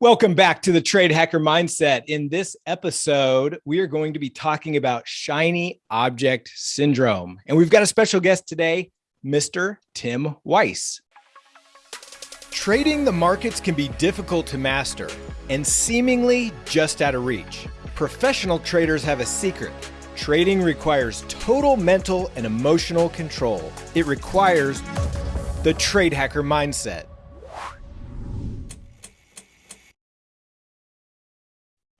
Welcome back to the Trade Hacker Mindset. In this episode, we are going to be talking about shiny object syndrome. And we've got a special guest today, Mr. Tim Weiss. Trading the markets can be difficult to master and seemingly just out of reach. Professional traders have a secret. Trading requires total mental and emotional control. It requires the Trade Hacker Mindset.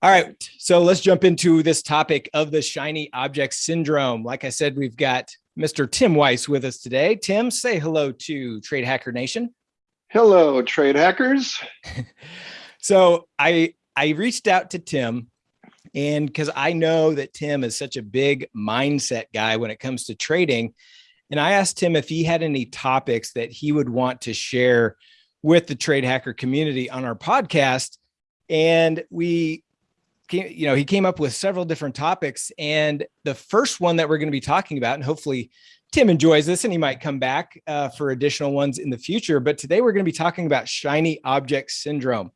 All right, so let's jump into this topic of the shiny object syndrome. Like I said, we've got Mr. Tim Weiss with us today. Tim, say hello to Trade Hacker Nation. Hello, trade hackers. so I I reached out to Tim and because I know that Tim is such a big mindset guy when it comes to trading. And I asked him if he had any topics that he would want to share with the trade hacker community on our podcast. And we came, you know, he came up with several different topics. And the first one that we're going to be talking about, and hopefully Tim enjoys this and he might come back uh, for additional ones in the future. But today we're going to be talking about shiny object syndrome.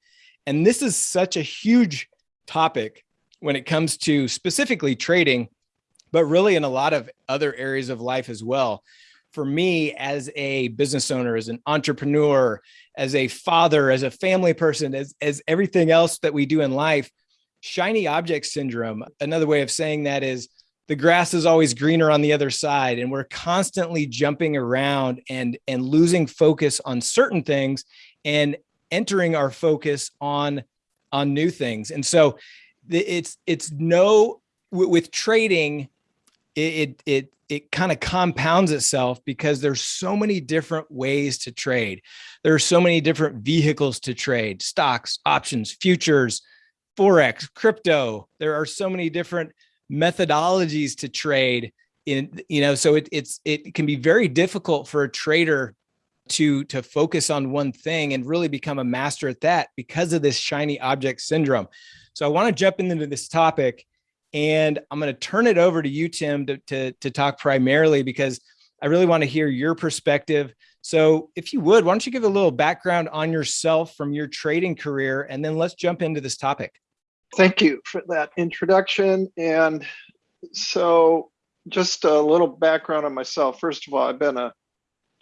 And this is such a huge topic when it comes to specifically trading, but really in a lot of other areas of life as well. For me, as a business owner, as an entrepreneur, as a father, as a family person, as, as everything else that we do in life, shiny object syndrome, another way of saying that is the grass is always greener on the other side and we're constantly jumping around and and losing focus on certain things and entering our focus on on new things. And so it's it's no with trading it it it, it kind of compounds itself because there's so many different ways to trade. There are so many different vehicles to trade stocks options futures forex crypto. There are so many different methodologies to trade in you know so it, it's it can be very difficult for a trader to to focus on one thing and really become a master at that because of this shiny object syndrome. So i want to jump into this topic and i'm going to turn it over to you tim to, to, to talk primarily because i really want to hear your perspective. So if you would why don't you give a little background on yourself from your trading career and then let's jump into this topic Thank you for that introduction. And so just a little background on myself. First of all, I've been a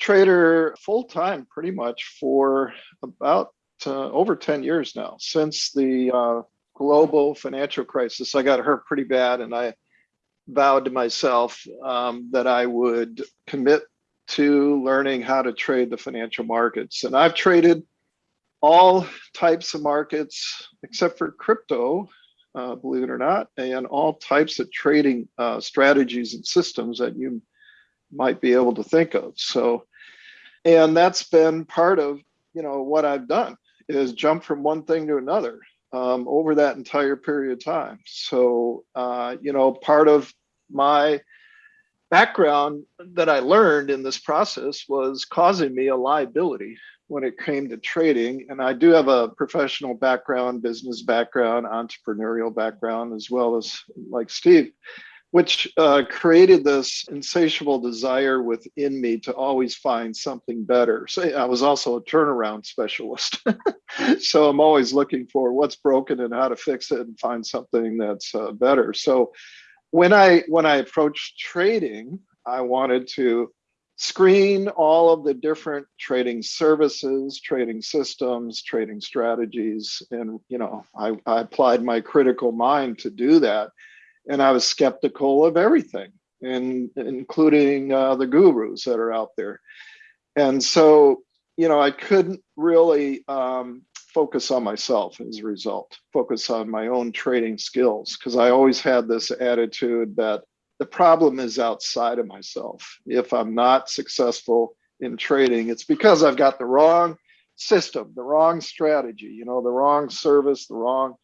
trader full time pretty much for about uh, over 10 years now since the uh, global financial crisis. I got hurt pretty bad and I vowed to myself um, that I would commit to learning how to trade the financial markets. And I've traded all types of markets except for crypto, uh, believe it or not, and all types of trading uh, strategies and systems that you might be able to think of. So, and that's been part of you know what I've done is jump from one thing to another um, over that entire period of time. So, uh, you know, part of my background that I learned in this process was causing me a liability when it came to trading. And I do have a professional background, business background, entrepreneurial background, as well as like Steve, which uh, created this insatiable desire within me to always find something better. So I was also a turnaround specialist. so I'm always looking for what's broken and how to fix it and find something that's uh, better. So when I when I approached trading, I wanted to screen all of the different trading services, trading systems, trading strategies. And, you know, I, I applied my critical mind to do that. And I was skeptical of everything, and including uh, the gurus that are out there. And so, you know, I couldn't really um, focus on myself as a result, focus on my own trading skills, because I always had this attitude that the problem is outside of myself. If I'm not successful in trading, it's because I've got the wrong system, the wrong strategy, you know, the wrong service, the wrong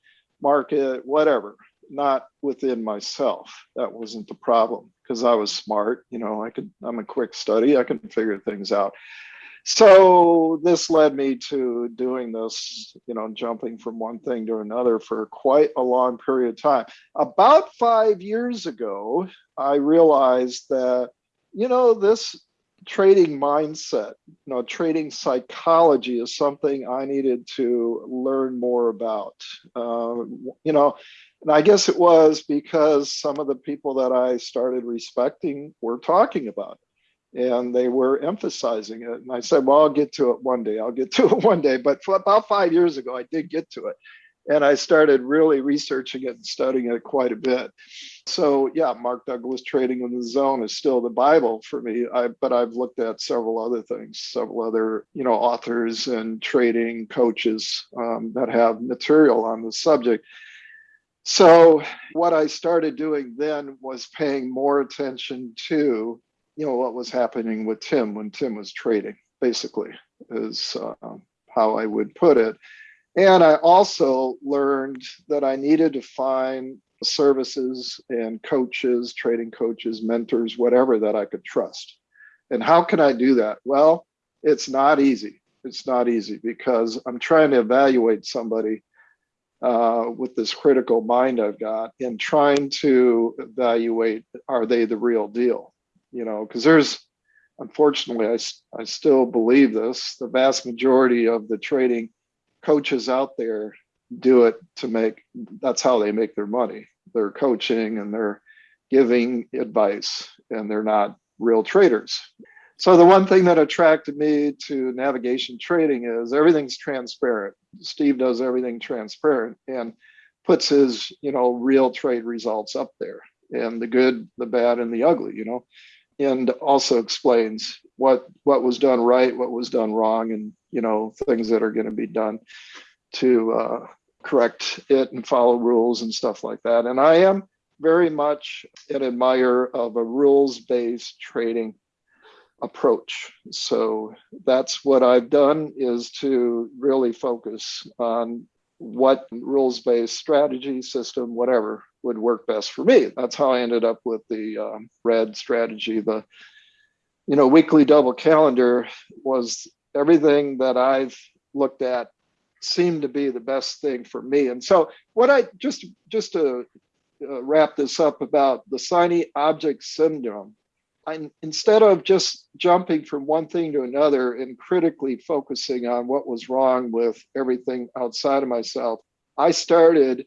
market, whatever, not within myself. That wasn't the problem because I was smart, you know, I could, I'm a quick study, I can figure things out so this led me to doing this, you know, jumping from one thing to another for quite a long period of time. About five years ago, I realized that, you know, this trading mindset, you know, trading psychology is something I needed to learn more about. Uh, you know, and I guess it was because some of the people that I started respecting were talking about and they were emphasizing it. And I said, well, I'll get to it one day. I'll get to it one day. But about five years ago, I did get to it and I started really researching it and studying it quite a bit. So yeah, Mark Douglas Trading in the Zone is still the Bible for me. I, but I've looked at several other things, several other you know authors and trading coaches um, that have material on the subject. So what I started doing then was paying more attention to you know what was happening with Tim when Tim was trading. Basically, is uh, how I would put it and I also learned that I needed to find services and coaches, trading coaches, mentors, whatever that I could trust. And how can I do that? Well, it's not easy. It's not easy because I'm trying to evaluate somebody uh, with this critical mind I've got and trying to evaluate are they the real deal? You know, because there's unfortunately, I, I still believe this the vast majority of the trading coaches out there do it to make that's how they make their money. They're coaching and they're giving advice and they're not real traders. So the one thing that attracted me to navigation trading is everything's transparent. Steve does everything transparent and puts his you know real trade results up there and the good the bad and the ugly you know and also explains what what was done right, what was done wrong, and you know things that are going to be done to uh, correct it and follow rules and stuff like that. And I am very much an admirer of a rules-based trading approach. So that's what I've done is to really focus on what rules-based strategy system, whatever would work best for me. That's how I ended up with the um, red strategy. The you know weekly double calendar was everything that I've looked at seemed to be the best thing for me. And so what I just just to uh, wrap this up about the shiny object syndrome. I, instead of just jumping from one thing to another and critically focusing on what was wrong with everything outside of myself, I started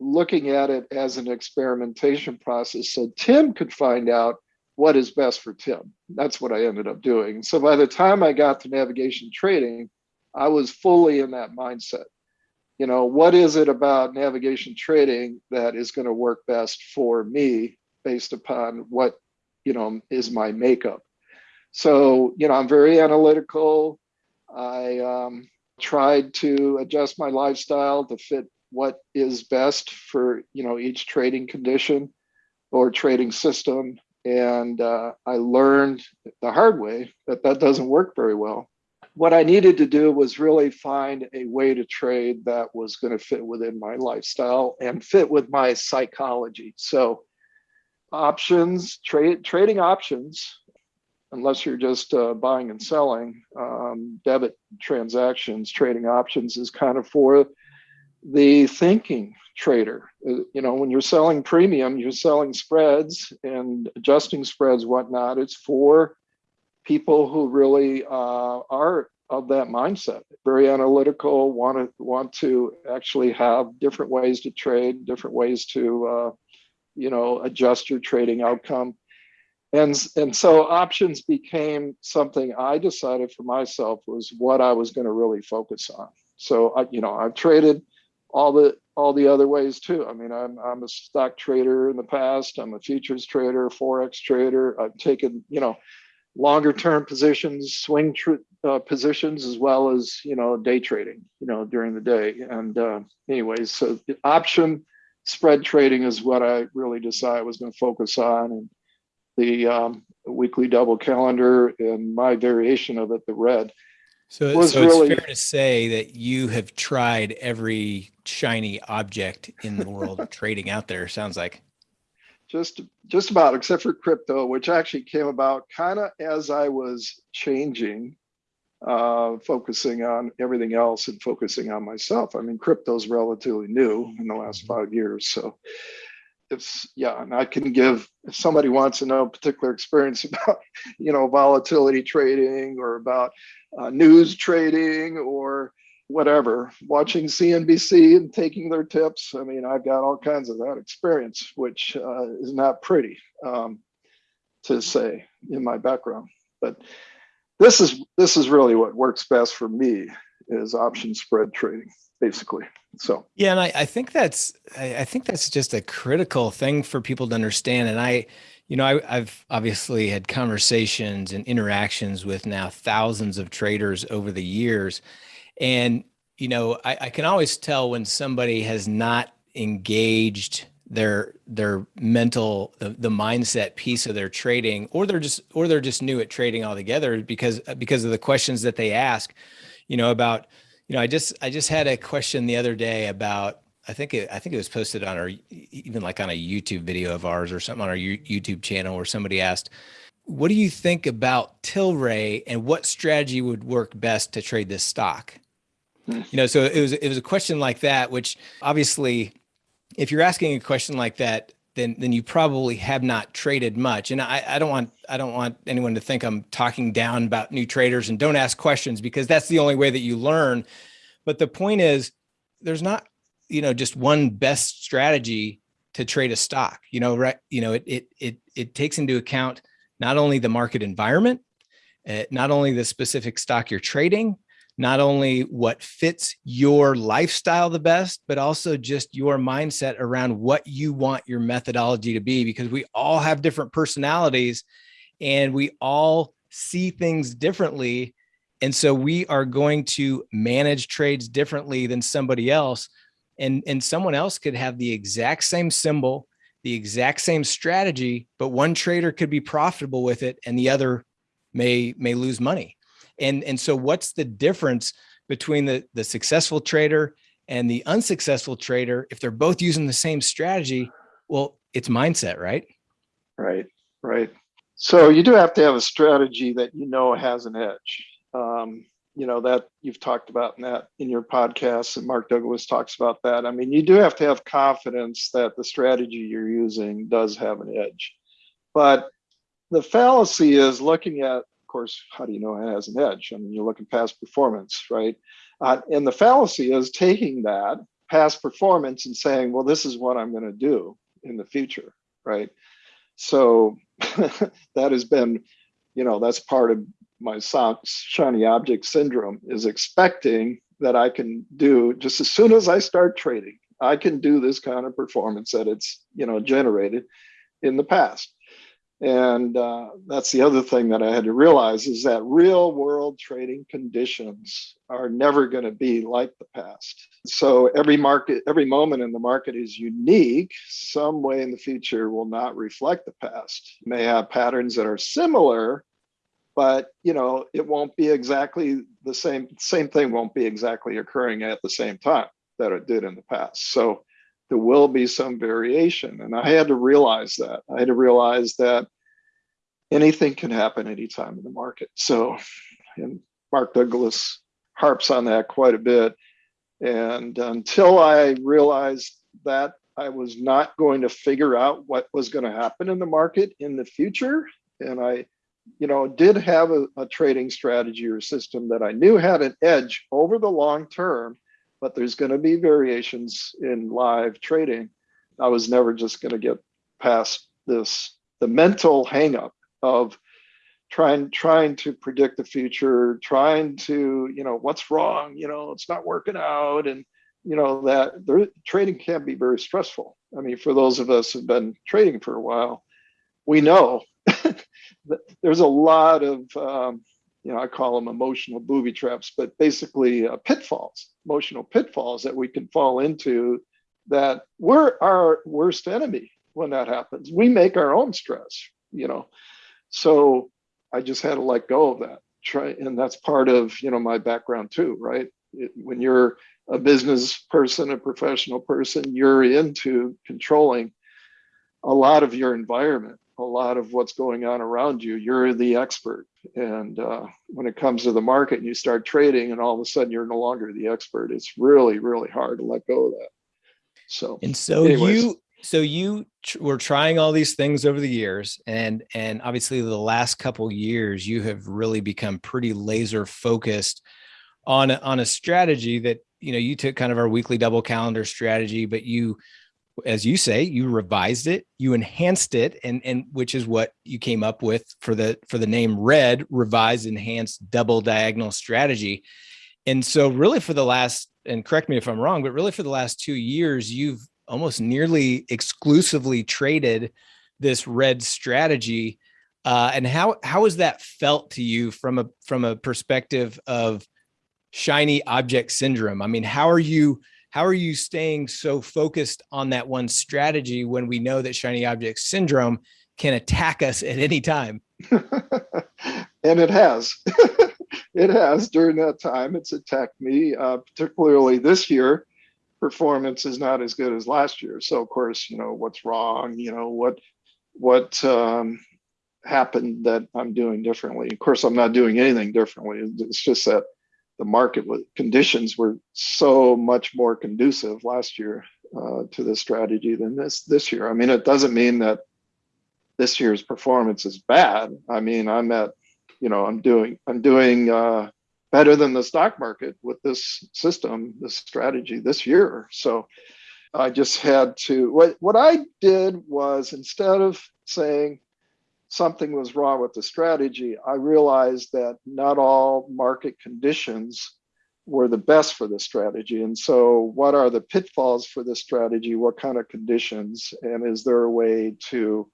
looking at it as an experimentation process so Tim could find out what is best for Tim. That's what I ended up doing. So by the time I got to navigation trading, I was fully in that mindset. You know, what is it about navigation trading that is going to work best for me based upon what, you know, is my makeup? So, you know, I'm very analytical. I um, tried to adjust my lifestyle to fit what is best for you know each trading condition or trading system and uh, i learned the hard way that that doesn't work very well what i needed to do was really find a way to trade that was going to fit within my lifestyle and fit with my psychology so options trade trading options unless you're just uh, buying and selling um, debit transactions trading options is kind of for the thinking trader. Uh, you know, when you're selling premium, you're selling spreads and adjusting spreads, whatnot. It's for people who really uh, are of that mindset, very analytical, want to want to actually have different ways to trade, different ways to uh, you know adjust your trading outcome. And, and so options became something I decided for myself was what I was going to really focus on. So I, you know, I've traded all the all the other ways too. I mean, I'm I'm a stock trader in the past. I'm a futures trader, forex trader. I've taken you know longer term positions, swing uh, positions, as well as you know day trading. You know during the day. And uh, anyways, so the option spread trading is what I really decided I was going to focus on, and the um, weekly double calendar and my variation of it, the red so, so really, it's fair to say that you have tried every shiny object in the world of trading out there. Sounds like just just about, except for crypto, which actually came about kind of as I was changing, uh, focusing on everything else and focusing on myself. I mean, crypto's relatively new in the last mm-hmm. five years, so if yeah, and I can give if somebody wants to know a particular experience about you know volatility trading or about uh, news trading or whatever, watching CNBC and taking their tips. I mean, I've got all kinds of that experience, which uh, is not pretty um, to say in my background. But this is this is really what works best for me is option spread trading, basically. So yeah, and I, I think that's I, I think that's just a critical thing for people to understand. And I, you know, I, I've obviously had conversations and interactions with now thousands of traders over the years. And, you know, I, I can always tell when somebody has not engaged their their mental the, the mindset piece of their trading or they're just or they're just new at trading altogether because because of the questions that they ask you know about you know i just i just had a question the other day about i think it i think it was posted on our even like on a youtube video of ours or something on our youtube channel where somebody asked what do you think about tilray and what strategy would work best to trade this stock hmm. you know so it was it was a question like that which obviously if you're asking a question like that, then then you probably have not traded much. And I, I don't want I don't want anyone to think I'm talking down about new traders and don't ask questions because that's the only way that you learn. But the point is, there's not you know just one best strategy to trade a stock. You know, right? You know, it it it it takes into account not only the market environment, uh, not only the specific stock you're trading, not only what fits your lifestyle the best, but also just your mindset around what you want your methodology to be, because we all have different personalities and we all see things differently. And so we are going to manage trades differently than somebody else. And, and someone else could have the exact same symbol, the exact same strategy, but one trader could be profitable with it and the other may, may lose money. And, and so what's the difference between the, the successful trader and the unsuccessful trader? If they're both using the same strategy, well, it's mindset, right? Right, right. So you do have to have a strategy that you know has an edge. Um, you know that you've talked about in that in your podcast and mark douglas talks about that i mean you do have to have confidence that the strategy you're using does have an edge but the fallacy is looking at course, how do you know it has an edge? I mean, you're looking past performance, right? Uh, and the fallacy is taking that past performance and saying, well, this is what I'm going to do in the future, right? So that has been, you know, that's part of my shiny object syndrome is expecting that I can do just as soon as I start trading, I can do this kind of performance that it's, you know, generated in the past. And uh, that's the other thing that I had to realize is that real world trading conditions are never going to be like the past. So every market, every moment in the market is unique. Some way in the future will not reflect the past. You may have patterns that are similar, but you know it won't be exactly the same. Same thing won't be exactly occurring at the same time that it did in the past. So there will be some variation. And I had to realize that. I had to realize that anything can happen anytime in the market. So, and Mark Douglas harps on that quite a bit. And until I realized that I was not going to figure out what was going to happen in the market in the future, and I, you know, did have a, a trading strategy or system that I knew had an edge over the long term, but there's going to be variations in live trading. I was never just going to get past this, the mental hangup of trying trying to predict the future, trying to, you know, what's wrong, you know, it's not working out. And, you know, that there, trading can be very stressful. I mean, for those of us who've been trading for a while, we know that there's a lot of um, you know, I call them emotional booby traps, but basically uh, pitfalls, emotional pitfalls that we can fall into that we're our worst enemy when that happens. We make our own stress, you know. So I just had to let go of that. Try, and that's part of, you know, my background too, right? It, when you're a business person, a professional person, you're into controlling a lot of your environment a lot of what's going on around you. You're the expert. And uh, when it comes to the market and you start trading and all of a sudden you're no longer the expert, it's really, really hard to let go of that. So, and so anyways. you, so you were trying all these things over the years and and obviously the last couple years you have really become pretty laser focused on a, on a strategy that you know you took kind of our weekly double calendar strategy but you as you say you revised it you enhanced it and and which is what you came up with for the for the name red revised enhanced double diagonal strategy. And so really for the last and correct me if i'm wrong but really for the last two years you've almost nearly exclusively traded this red strategy uh, and how how has that felt to you from a from a perspective of shiny object syndrome? I mean how are you how are you staying so focused on that one strategy when we know that shiny object syndrome can attack us at any time? And it has. It has. During that time it's attacked me uh, particularly this year performance is not as good as last year. So of course, you know, what's wrong, you know, what what um, happened that I'm doing differently. Of course, I'm not doing anything differently. It's just that the market conditions were so much more conducive last year uh, to this strategy than this this year. I mean, it doesn't mean that this year's performance is bad. I mean, I'm at, you know, I'm doing I'm doing uh, better than the stock market with this system, this strategy this year. So I just had to, what, what I did was instead of saying something was wrong with the strategy, I realized that not all market conditions were the best for the strategy. And so what are the pitfalls for this strategy? What kind of conditions? And is there a way to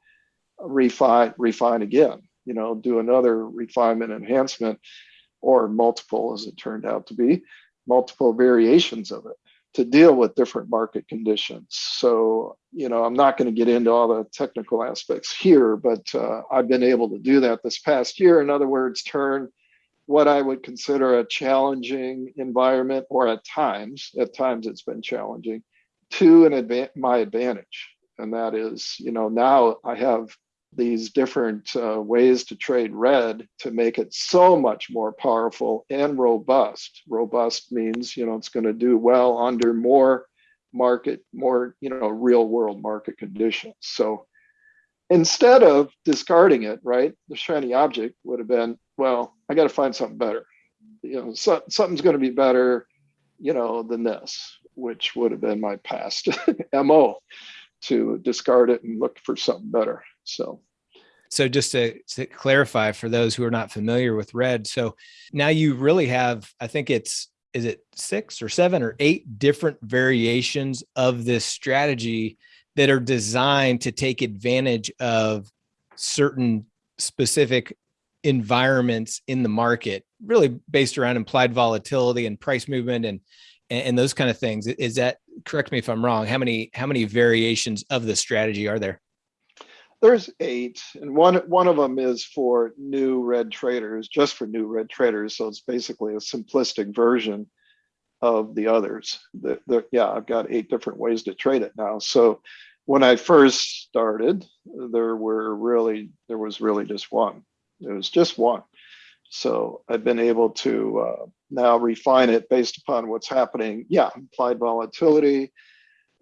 refine, refine again, you know, do another refinement enhancement or multiple, as it turned out to be, multiple variations of it to deal with different market conditions. So, you know, I'm not going to get into all the technical aspects here, but uh, I've been able to do that this past year. In other words, turn what I would consider a challenging environment, or at times, at times it's been challenging, to an adva- my advantage. And that is, you know, now I have these different uh, ways to trade red to make it so much more powerful and robust. Robust means, you know, it's going to do well under more market, more, you know, real world market conditions. So instead of discarding it, right, the shiny object would have been, well, I got to find something better. You know, so, something's going to be better, you know, than this, which would have been my past MO to discard it and look for something better. So so just to, to, clarify for those who are not familiar with red so now you really have i think it's is it six or seven or eight different variations of this strategy that are designed to take advantage of certain specific environments in the market really based around implied volatility and price movement and and those kind of things. Is that correct me if i'm wrong how many how many variations of the strategy are there there's eight, and one one of them is for new red traders, just for new red traders. So it's basically a simplistic version of the others. The, the, yeah, I've got eight different ways to trade it now. So when I first started, there were really there was really just one. It was just one. So I've been able to uh, now refine it based upon what's happening. Yeah, implied volatility,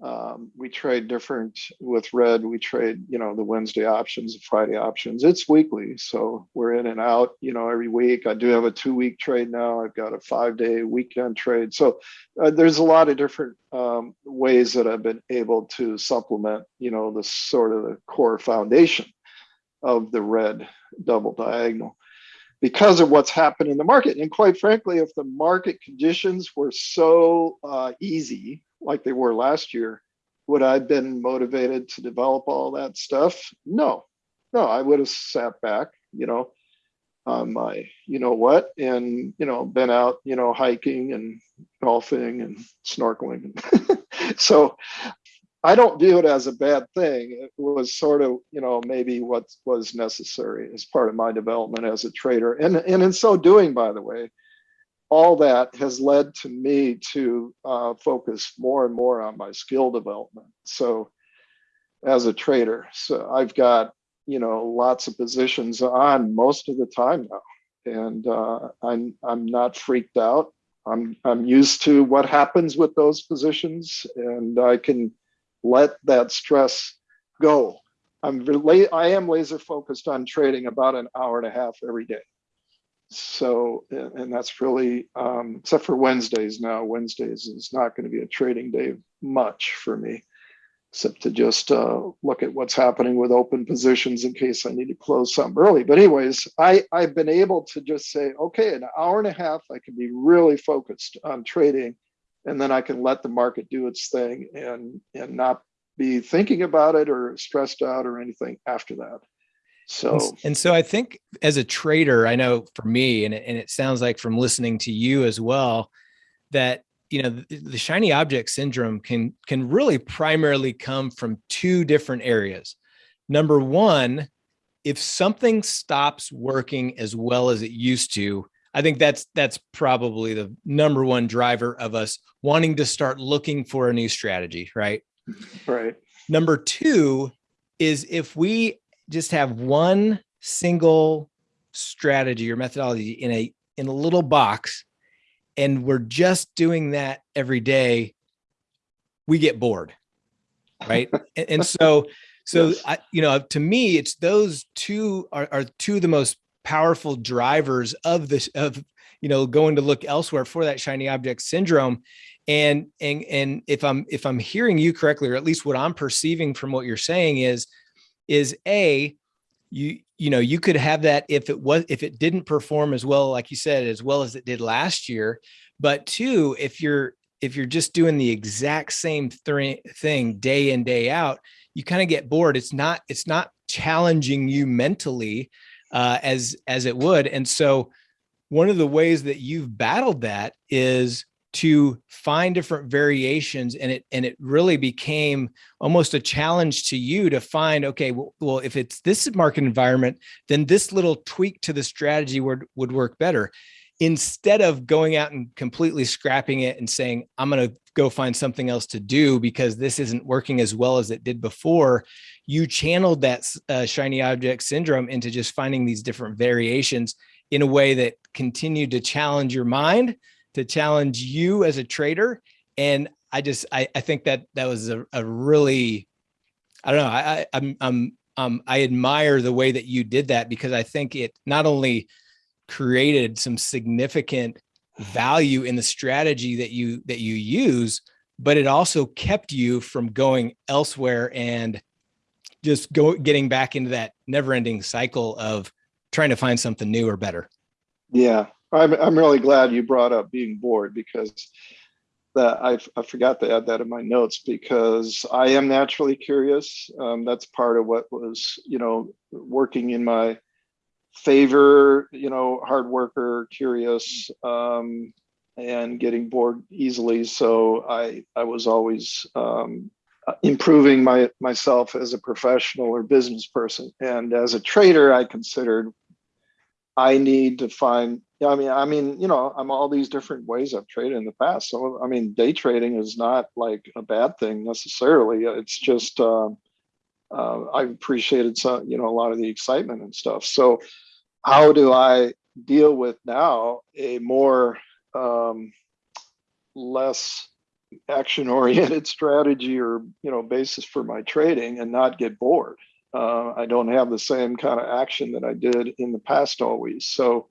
um, we trade different with red. We trade you know the wednesday options the friday options. It's weekly so we're in and out you know every week. I do have a two week trade now. I've got a five day weekend trade. So uh, there's a lot of different um, ways that i've been able to supplement you know the sort of the core foundation of the red double diagonal because of what's happened in the market. And quite frankly if the market conditions were so uh, easy like they were last year, would I have been motivated to develop all that stuff? No, no, I would have sat back, you know, on my, you know what, and, you know, been out, you know, hiking and golfing and snorkeling. so I don't view it as a bad thing. It was sort of, you know, maybe what was necessary as part of my development as a trader. And, and in so doing, by the way, all that has led to me to uh, focus more and more on my skill development. So, as a trader, so I've got you know lots of positions on most of the time now, and uh, I'm I'm not freaked out. I'm I'm used to what happens with those positions, and I can let that stress go. I'm I am laser focused on trading about an hour and a half every day. So, and that's really, um, except for Wednesdays now, Wednesdays is not going to be a trading day much for me, except to just uh, look at what's happening with open positions in case I need to close some early. But anyways, I, I've been able to just say, okay, an hour and a half, I can be really focused on trading and then I can let the market do its thing and, and not be thinking about it or stressed out or anything after that. So, and, so I think as a trader, I know for me, and it, and it sounds like from listening to you as well, that you know the, the shiny object syndrome can can really primarily come from two different areas. Number one, if something stops working as well as it used to, I think that's that's probably the number one driver of us wanting to start looking for a new strategy, right? Right. Number two is if we just have one single strategy or methodology in a in a little box and we're just doing that every day we get bored right and, and, so so yes. I, you know to me it's those two are, are two of the most powerful drivers of this of you know going to look elsewhere for that shiny object syndrome and and and if i'm if i'm hearing you correctly or at least what i'm perceiving from what you're saying is is a you you know you could have that if it was if it didn't perform as well like you said as well as it did last year. But two if you're if you're just doing the exact same th thing day in day out you kind of get bored. It's not it's not challenging you mentally uh, as as it would. And so one of the ways that you've battled that is to find different variations and it and it really became almost a challenge to you to find okay well, well if it's this market environment then this little tweak to the strategy would would work better. Instead of going out and completely scrapping it and saying i'm going to go find something else to do because this isn't working as well as it did before you channeled that uh, shiny object syndrome into just finding these different variations in a way that continued to challenge your mind to challenge you as a trader. And I just, I, I think that that was a, a really, I don't know, I, I, I'm, I'm, um, I admire the way that you did that because I think it not only created some significant value in the strategy that you, that you use, but it also kept you from going elsewhere and just go getting back into that never ending cycle of trying to find something new or better. Yeah, I'm, I'm really glad you brought up being bored because that I, I forgot to add that in my notes because I am naturally curious. Um, that's part of what was, you know, working in my favor, you know, hard worker, curious, um, and getting bored easily. So I, I was always um, improving my myself as a professional or business person. And as a trader, I considered I need to find yeah, I mean, I mean, you know, I'm all these different ways I've traded in the past. So, I mean, day trading is not like a bad thing necessarily. It's just uh, uh, I appreciated some, you know, a lot of the excitement and stuff. So, how do I deal with now a more um, less action-oriented strategy or you know basis for my trading and not get bored? Uh, I don't have the same kind of action that I did in the past always. So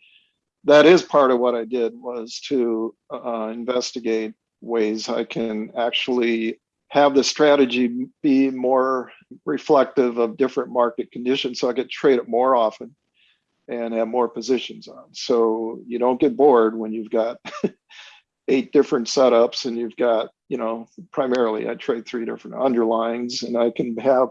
that is part of what I did was to uh, investigate ways I can actually have the strategy be more reflective of different market conditions so I could trade it more often and have more positions on. So you don't get bored when you've got eight different setups and you've got, you know, primarily I trade three different underlyings and I can have,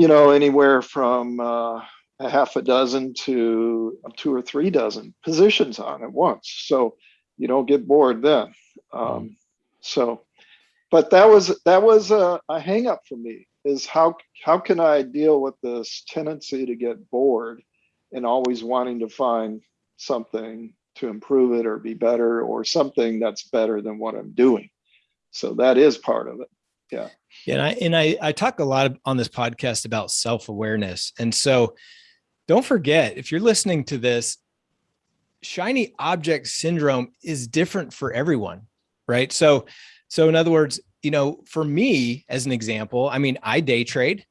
you know, anywhere from uh, a half a dozen to two or three dozen positions on at once. So you don't get bored then. Um, so, but that was that was a, a hang up for me is how how can I deal with this tendency to get bored and always wanting to find something to improve it or be better or something that's better than what I'm doing. So that is part of it. Yeah. Yeah. And I, and I, I talk a lot on this podcast about self-awareness. And so don't forget, if you're listening to this, shiny object syndrome is different for everyone, right? So, so in other words, you know, for me, as an example, I mean, I day trade.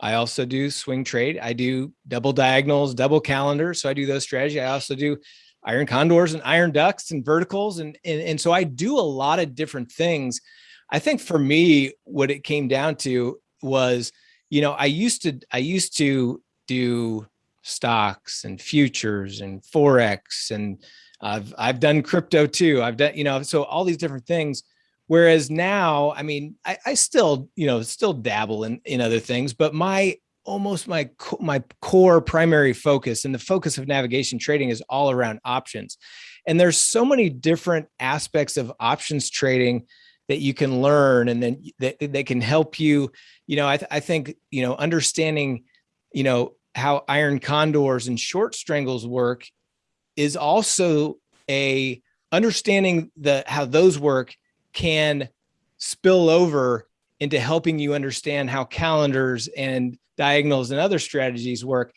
I also do swing trade. I do double diagonals, double calendars. So I do those strategies. I also do iron condors and iron ducks and verticals. And, and, and so I do a lot of different things. I think for me, what it came down to was, you know, I used to, I used to do stocks and futures and Forex and I've, I've done crypto too. I've done, you know, so all these different things. Whereas now, I mean, I, I still, you know, still dabble in, in other things, but my almost my my core primary focus and the focus of navigation trading is all around options and there's so many different aspects of options trading that you can learn and then that, that can help you you know I, th I think you know understanding you know how iron condors and short strangles work is also a understanding the how those work can spill over into helping you understand how calendars and diagonals and other strategies work.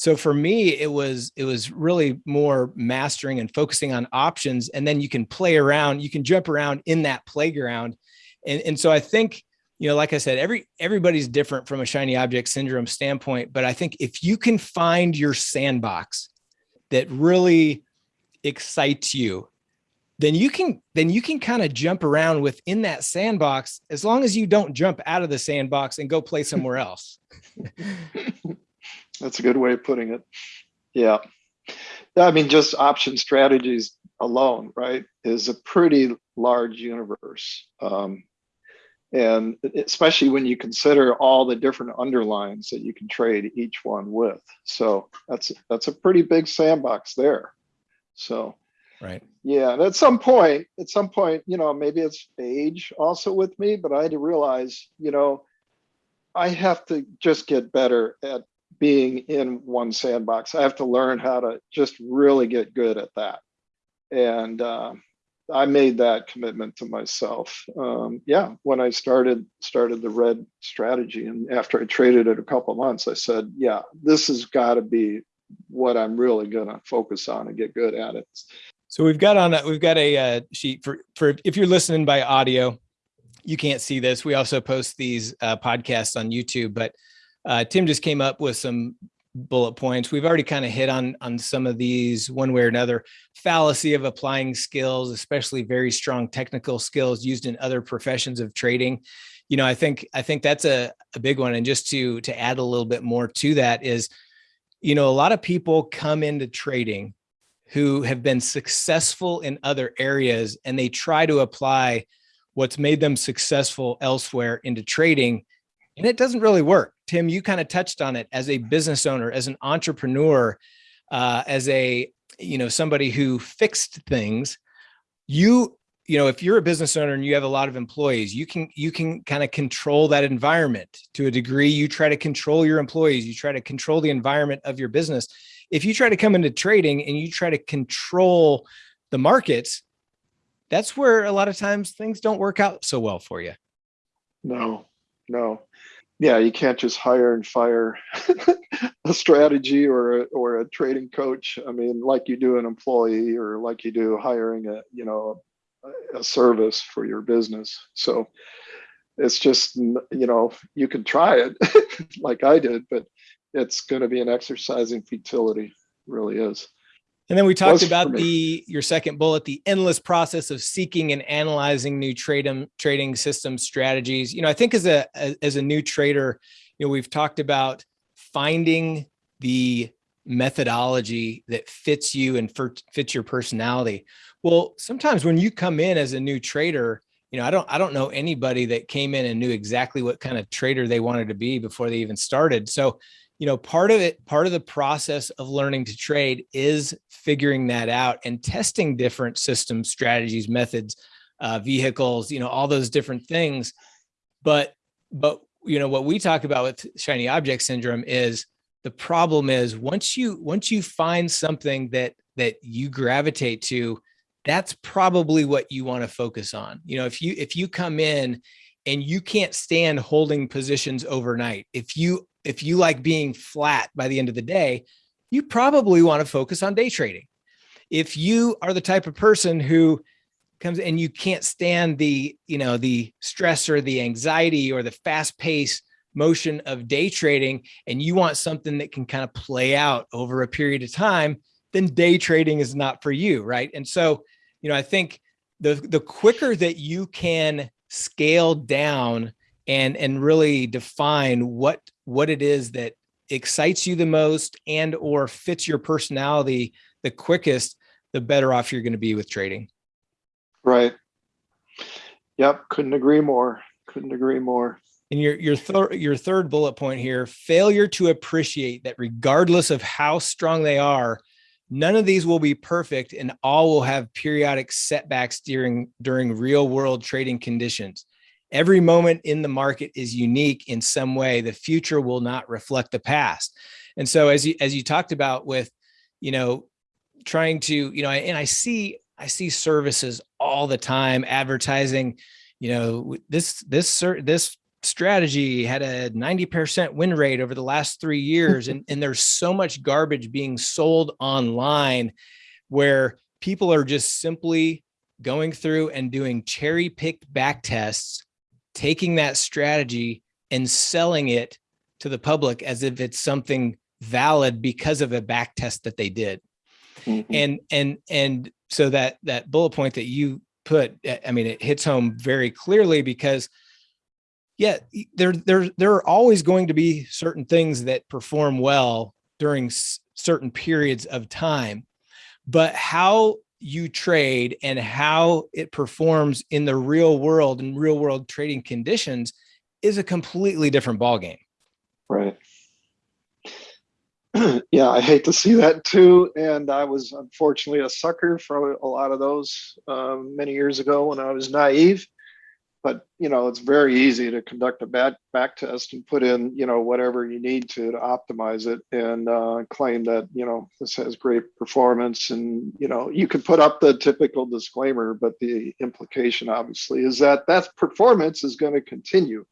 So for me, it was it was really more mastering and focusing on options, and then you can play around, you can jump around in that playground, and and so I think you know, like I said, every everybody's different from a shiny object syndrome standpoint, but I think if you can find your sandbox that really excites you then you can then you can kind of jump around within that sandbox as long as you don't jump out of the sandbox and go play somewhere else. That's a good way of putting it. Yeah. I mean, just option strategies alone, right, is a pretty large universe. Um, and especially when you consider all the different underlyings that you can trade each one with. So that's that's a pretty big sandbox there. So Right. Yeah. And at some point, at some point, you know, maybe it's age also with me, but I had to realize, you know, I have to just get better at being in one sandbox. I have to learn how to just really get good at that. And uh, I made that commitment to myself. Um, yeah, when I started started the red strategy, and after I traded it a couple months, I said, yeah, this has got to be what I'm really going to focus on and get good at it. So we've got on a, we've got a uh, sheet for for if you're listening by audio, you can't see this. We also post these uh, podcasts on YouTube, but uh, Tim just came up with some bullet points. We've already kind of hit on on some of these one way or another. Fallacy of applying skills, especially very strong technical skills used in other professions of trading. You know, I think I think that's a, a big one. And just to to add a little bit more to that is, you know, a lot of people come into trading who have been successful in other areas and they try to apply what's made them successful elsewhere into trading and it doesn't really work. Tim, you kind of touched on it as a business owner, as an entrepreneur, uh, as a, you know, somebody who fixed things, you, you know, if you're a business owner and you have a lot of employees, you can, you can kind of control that environment to a degree. You try to control your employees, you try to control the environment of your business if you try to come into trading and you try to control the markets, that's where a lot of times things don't work out so well for you. No, no. Yeah, you can't just hire and fire a strategy or a, or a trading coach. I mean, like you do an employee or like you do hiring a, you know, a, service for your business. So it's just, you know, you can try it like I did, but it's going to be an exercise in futility really is and then we talked about the your second bullet the endless process of seeking and analyzing new trade trading system strategies. You know i think as a as a new trader you know we've talked about finding the methodology that fits you and fits your personality. Well sometimes when you come in as a new trader you know, I don't, I don't know anybody that came in and knew exactly what kind of trader they wanted to be before they even started. So, you know, part of it, part of the process of learning to trade is figuring that out and testing different systems, strategies, methods, uh, vehicles, you know, all those different things. But, but, you know, what we talk about with shiny object syndrome is the problem is once you, once you find something that, that you gravitate to, that's probably what you want to focus on. You know, if you, if you come in and you can't stand holding positions overnight, if you if you like being flat by the end of the day, you probably want to focus on day trading. If you are the type of person who comes and you can't stand the you know the stress or the anxiety or the fast pace motion of day trading and you want something that can kind of play out over a period of time then day trading is not for you right and so you know i think the the quicker that you can scale down and and really define what what it is that excites you the most and or fits your personality the quickest the better off you're going to be with trading Right. Yep. Couldn't agree more. Couldn't agree more. And your your third your third bullet point here: failure to appreciate that regardless of how strong they are, none of these will be perfect, and all will have periodic setbacks during during real world trading conditions. Every moment in the market is unique in some way. The future will not reflect the past. And so, as you as you talked about with, you know, trying to you know, and I see I see services all the time advertising, you know, this, this, this strategy had a 90% win rate over the last three years. and, and there's so much garbage being sold online where people are just simply going through and doing cherry picked back tests, taking that strategy and selling it to the public as if it's something valid because of a back test that they did. Mm -hmm. And, and, and so that that bullet point that you put i mean it hits home very clearly because yeah there there there are always going to be certain things that perform well during certain periods of time but how you trade and how it performs in the real world and real world trading conditions is a completely different ballgame right yeah, I hate to see that too. And I was unfortunately a sucker for a lot of those um, many years ago when I was naive. But you know, it's very easy to conduct a bad back test and put in you know whatever you need to to optimize it and uh, claim that you know this has great performance. And you know, you can put up the typical disclaimer, but the implication obviously is that that performance is going to continue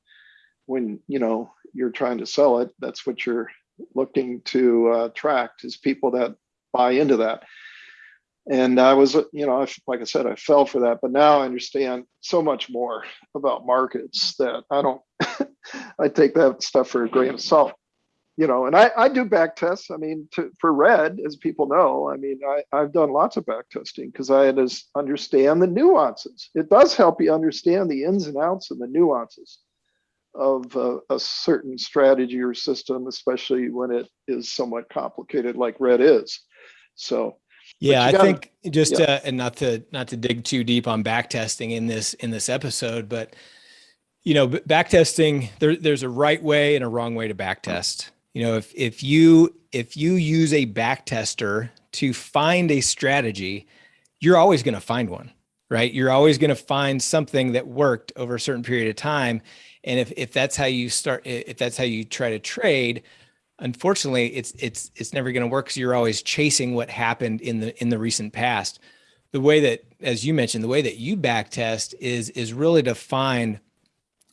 when you know you're trying to sell it. That's what you're looking to uh, attract is people that buy into that. And I was, you know, like I said, I fell for that, but now I understand so much more about markets that I don't, I take that stuff for a grain of salt, you know, and I, I do back tests. I mean, to, for red, as people know, I mean, I, I've done lots of back testing because I understand the nuances. It does help you understand the ins and outs and the nuances of a, a, certain strategy or system, especially when it is somewhat complicated like red is. So yeah, I gotta, think just yeah. uh, and not to not to dig too deep on backtesting in this in this episode, but you know, backtesting there there's a right way and a wrong way to backtest. You know, if if you if you use a backtester to find a strategy, you're always going to find one, right? You're always going to find something that worked over a certain period of time and if, if that's how you start, if that's how you try to trade, unfortunately, it's, it's, it's never going to work because you're always chasing what happened in the, in the recent past. The way that, as you mentioned, the way that you back test is, is really to find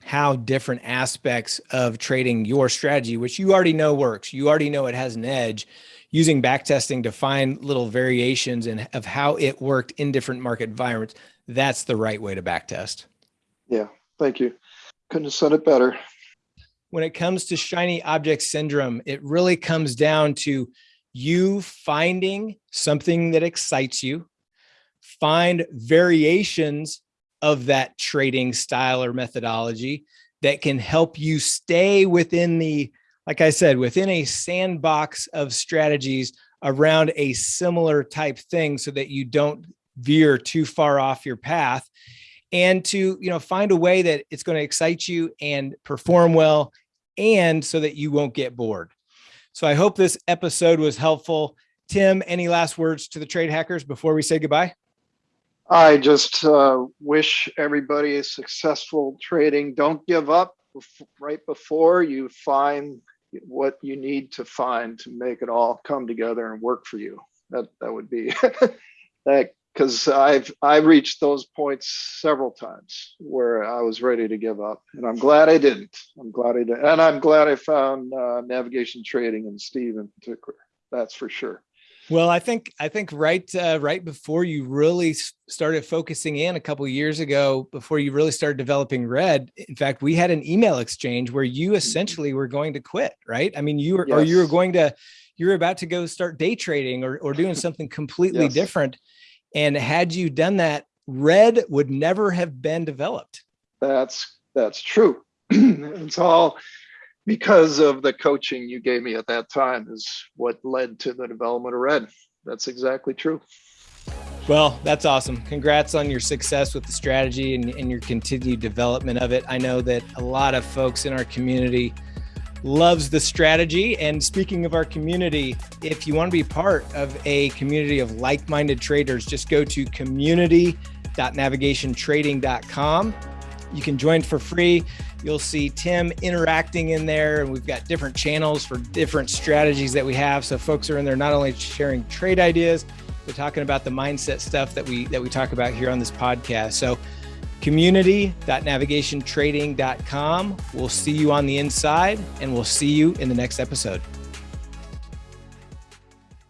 how different aspects of trading your strategy, which you already know works, you already know it has an edge, using backtesting to find little variations and of how it worked in different market environments. That's the right way to backtest. Yeah, thank you. Couldn't have said it better. When it comes to shiny object syndrome, it really comes down to you finding something that excites you, find variations of that trading style or methodology that can help you stay within the, like I said, within a sandbox of strategies around a similar type thing so that you don't veer too far off your path. And to you know find a way that it's going to excite you and perform well and so that you won't get bored. So i hope this episode was helpful. Tim any last words to the trade hackers before we say goodbye? I just uh, wish everybody a successful trading. Don't give up right before you find what you need to find to make it all come together and work for you. That that would be that because I've I reached those points several times where I was ready to give up, and I'm glad I didn't. I'm glad I did, and I'm glad I found uh, navigation trading and Steve in particular. That's for sure. Well, I think I think right uh, right before you really started focusing in a couple years ago, before you really started developing Red, in fact, we had an email exchange where you mm-hmm. essentially were going to quit, right? I mean, you were yes. or you were going to you were about to go start day trading or or doing something completely yes. different. And had you done that, Red would never have been developed. That's that's true. it's all because of the coaching you gave me at that time is what led to the development of red that's exactly true well that's awesome congrats on your success with the strategy and, and, your continued development of it i know that a lot of folks in our community loves the strategy and speaking of our community if you want to be part of a community of like-minded traders just go to community.navigationtrading.com you can join for free You'll see Tim interacting in there, and we've got different channels for different strategies that we have. So folks are in there not only sharing trade ideas, but talking about the mindset stuff that we that we talk about here on this podcast. So community.navigationtrading.com. We'll see you on the inside, and we'll see you in the next episode.